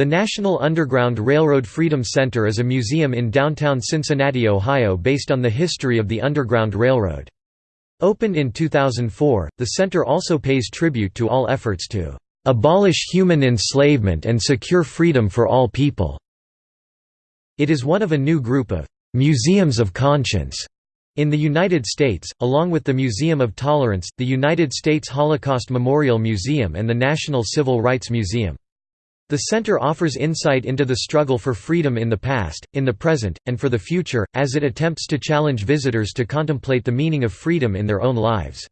The National Underground Railroad Freedom Center is a museum in downtown Cincinnati, Ohio based on the history of the Underground Railroad. Opened in 2004, the center also pays tribute to all efforts to "...abolish human enslavement and secure freedom for all people." It is one of a new group of "...museums of conscience." In the United States, along with the Museum of Tolerance, the United States Holocaust Memorial Museum and the National Civil Rights Museum. The center offers insight into the struggle for freedom in the past, in the present, and for the future, as it attempts to challenge visitors to contemplate the meaning of freedom in their own lives.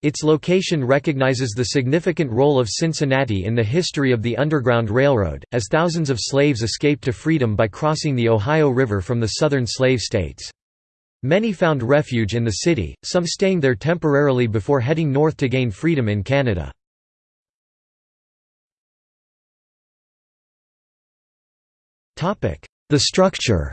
Its location recognizes the significant role of Cincinnati in the history of the Underground Railroad, as thousands of slaves escaped to freedom by crossing the Ohio River from the southern slave states. Many found refuge in the city, some staying there temporarily before heading north to gain freedom in Canada. The structure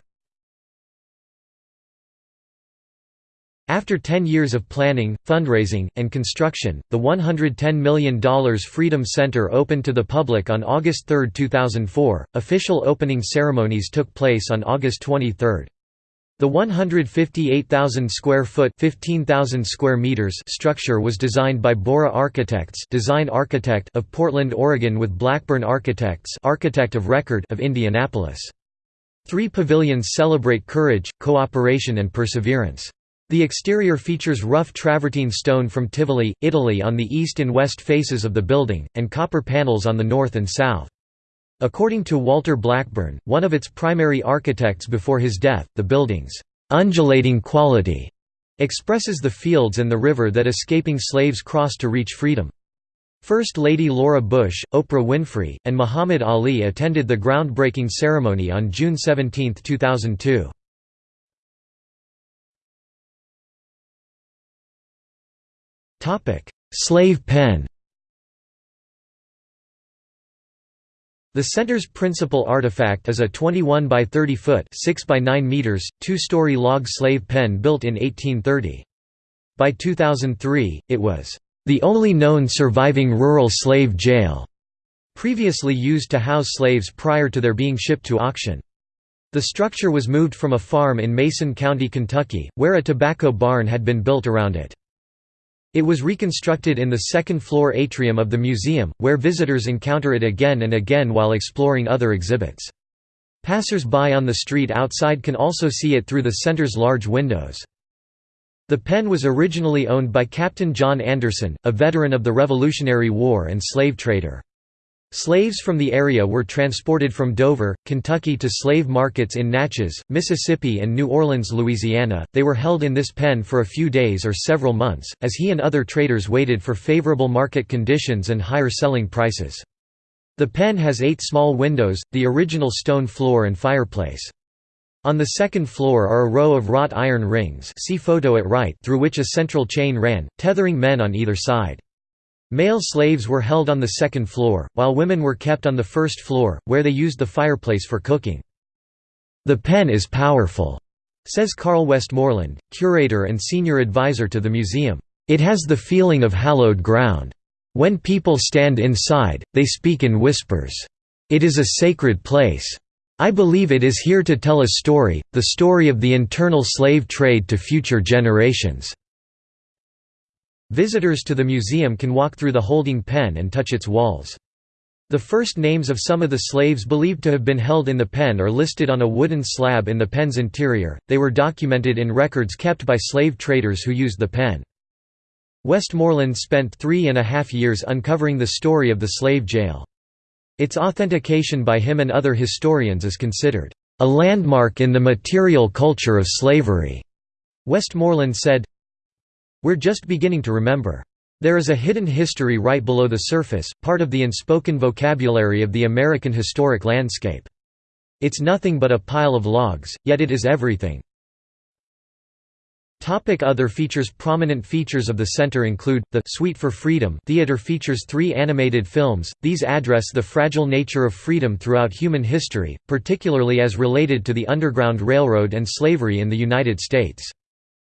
After 10 years of planning, fundraising, and construction, the $110 million Freedom Center opened to the public on August 3, 2004. Official opening ceremonies took place on August 23. The 158,000 square foot (15,000 square meters) structure was designed by BOORA Architects, design architect of Portland, Oregon with Blackburn Architects, architect of record of Indianapolis. Three pavilions celebrate courage, cooperation and perseverance. The exterior features rough travertine stone from Tivoli, Italy on the east and west faces of the building, and copper panels on the north and south. According to Walter Blackburn, one of its primary architects before his death, the building's undulating quality expresses the fields and the river that escaping slaves crossed to reach freedom. First Lady Laura Bush, Oprah Winfrey, and Muhammad Ali attended the groundbreaking ceremony on June 17, 2002. Slave pen The center's principal artifact is a 21 by 30 foot 6 by 9 meters, two-story log slave pen built in 1830. By 2003, it was the only known surviving rural slave jail, previously used to house slaves prior to their being shipped to auction. The structure was moved from a farm in Mason County, Kentucky, where a tobacco barn had been built around it. It was reconstructed in the second-floor atrium of the museum, where visitors encounter it again and again while exploring other exhibits. Passers-by on the street outside can also see it through the center's large windows. The pen was originally owned by Captain John Anderson, a veteran of the Revolutionary War and slave trader. Slaves from the area were transported from Dover, Kentucky to slave markets in Natchez, Mississippi and New Orleans, Louisiana. They were held in this pen for a few days or several months, as he and other traders waited for favorable market conditions and higher selling prices. The pen has eight small windows, the original stone floor and fireplace. On the second floor are a row of wrought iron rings see photo at right through which a central chain ran, tethering men on either side. Male slaves were held on the second floor, while women were kept on the first floor, where they used the fireplace for cooking. The pen is powerful, says Carl Westmoreland, curator and senior advisor to the museum. It has the feeling of hallowed ground. When people stand inside, they speak in whispers. It is a sacred place. I believe it is here to tell a story, the story of the internal slave trade to future generations. Visitors to the museum can walk through the holding pen and touch its walls. The first names of some of the slaves believed to have been held in the pen are listed on a wooden slab in the pen's interior, they were documented in records kept by slave traders who used the pen. Westmoreland spent three and a half years uncovering the story of the slave jail. Its authentication by him and other historians is considered, "...a landmark in the material culture of slavery." Westmoreland said, we're just beginning to remember. There is a hidden history right below the surface, part of the unspoken vocabulary of the American historic landscape. It's nothing but a pile of logs, yet it is everything. Other features Prominent features of the center include, the Suite for Freedom theater features three animated films, these address the fragile nature of freedom throughout human history, particularly as related to the Underground Railroad and slavery in the United States.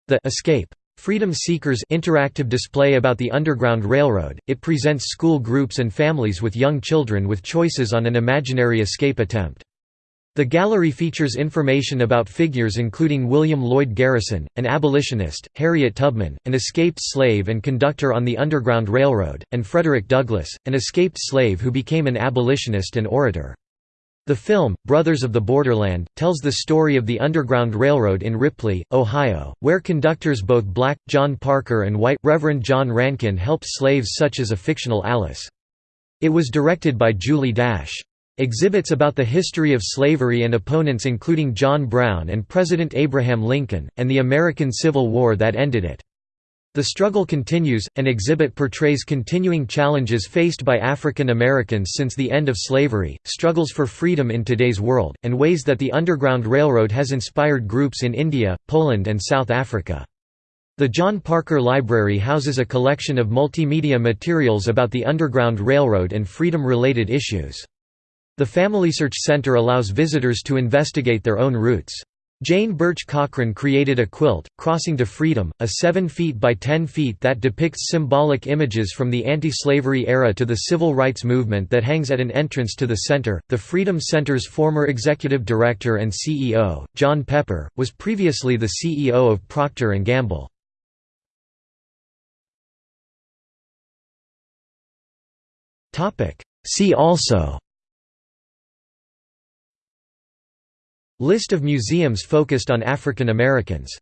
The Escape Freedom Seekers interactive display about the Underground Railroad. It presents school groups and families with young children with choices on an imaginary escape attempt. The gallery features information about figures including William Lloyd Garrison, an abolitionist, Harriet Tubman, an escaped slave and conductor on the Underground Railroad, and Frederick Douglass, an escaped slave who became an abolitionist and orator. The film, Brothers of the Borderland, tells the story of the Underground Railroad in Ripley, Ohio, where conductors both black, John Parker and white, Reverend John Rankin helped slaves such as a fictional Alice. It was directed by Julie Dash. Exhibits about the history of slavery and opponents including John Brown and President Abraham Lincoln, and the American Civil War that ended it. The struggle continues. An exhibit portrays continuing challenges faced by African Americans since the end of slavery, struggles for freedom in today's world, and ways that the Underground Railroad has inspired groups in India, Poland, and South Africa. The John Parker Library houses a collection of multimedia materials about the Underground Railroad and freedom-related issues. The Family Search Center allows visitors to investigate their own roots. Jane Burch Cochran created a quilt, Crossing to Freedom, a 7 feet by 10 feet that depicts symbolic images from the anti-slavery era to the civil rights movement that hangs at an entrance to the center. The Freedom Center's former executive director and CEO, John Pepper, was previously the CEO of Procter & Gamble. See also List of museums focused on African Americans